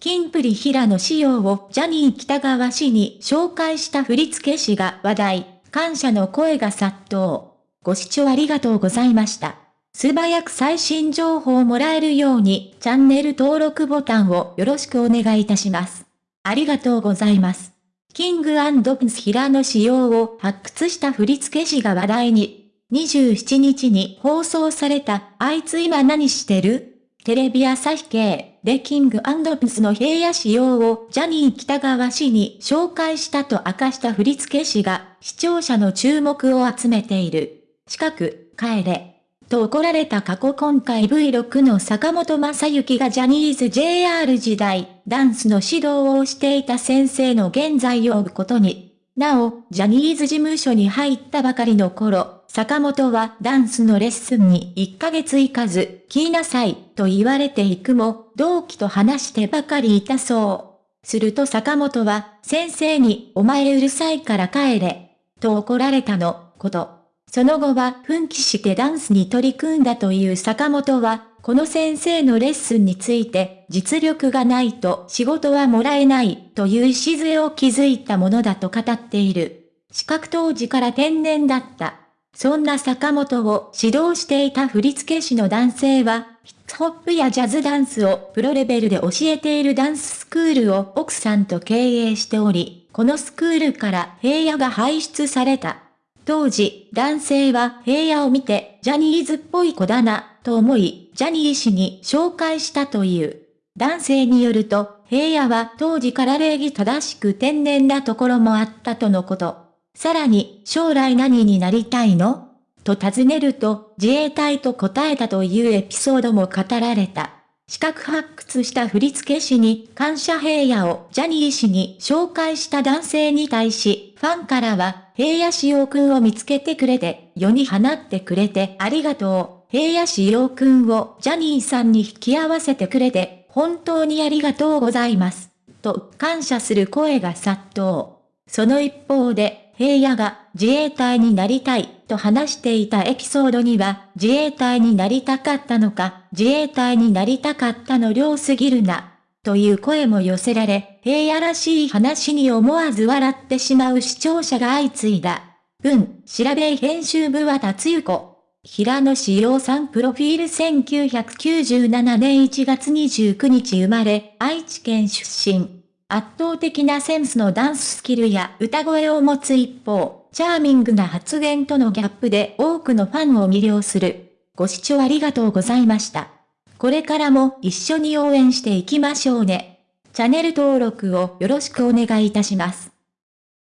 キンプリ平野仕様をジャニー北川氏に紹介した振付師が話題、感謝の声が殺到。ご視聴ありがとうございました。素早く最新情報をもらえるようにチャンネル登録ボタンをよろしくお願いいたします。ありがとうございます。キングプンス平野仕様を発掘した振付師が話題に、27日に放送された、あいつ今何してる？テレビ朝日系でキングプスの平野仕様をジャニー北川氏に紹介したと明かした振付師が視聴者の注目を集めている。近く、帰れ。と怒られた過去今回 V6 の坂本正幸がジャニーズ JR 時代、ダンスの指導をしていた先生の現在を追うことに。なお、ジャニーズ事務所に入ったばかりの頃、坂本はダンスのレッスンに1ヶ月行かず、来なさい、と言われていくも、同期と話してばかりいたそう。すると坂本は、先生に、お前うるさいから帰れ、と怒られたの、こと。その後は奮起してダンスに取り組んだという坂本は、この先生のレッスンについて、実力がないと仕事はもらえないという礎を築いたものだと語っている。資格当時から天然だった。そんな坂本を指導していた振付師の男性は、ヒップホップやジャズダンスをプロレベルで教えているダンススクールを奥さんと経営しており、このスクールから平野が輩出された。当時、男性は平野を見て、ジャニーズっぽい子だな、と思い、ジャニー氏に紹介したという。男性によると、平野は当時から礼儀正しく天然なところもあったとのこと。さらに、将来何になりたいの？と尋ねると、自衛隊と答えたというエピソードも語られた。資格発掘した振付師に感謝平野をジャニー氏に紹介した男性に対し、ファンからは、平野志陽くんを見つけてくれて、世に放ってくれてありがとう。平野志陽くんをジャニーさんに引き合わせてくれて、本当にありがとうございます。と感謝する声が殺到。その一方で、平野が自衛隊になりたいと話していたエピソードには自衛隊になりたかったのか自衛隊になりたかったの量すぎるなという声も寄せられ平野らしい話に思わず笑ってしまう視聴者が相次いだ。文、調べ編集部は達ゆ子。平野志陽さんプロフィール1997年1月29日生まれ、愛知県出身。圧倒的なセンスのダンススキルや歌声を持つ一方、チャーミングな発言とのギャップで多くのファンを魅了する。ご視聴ありがとうございました。これからも一緒に応援していきましょうね。チャンネル登録をよろしくお願いいたします。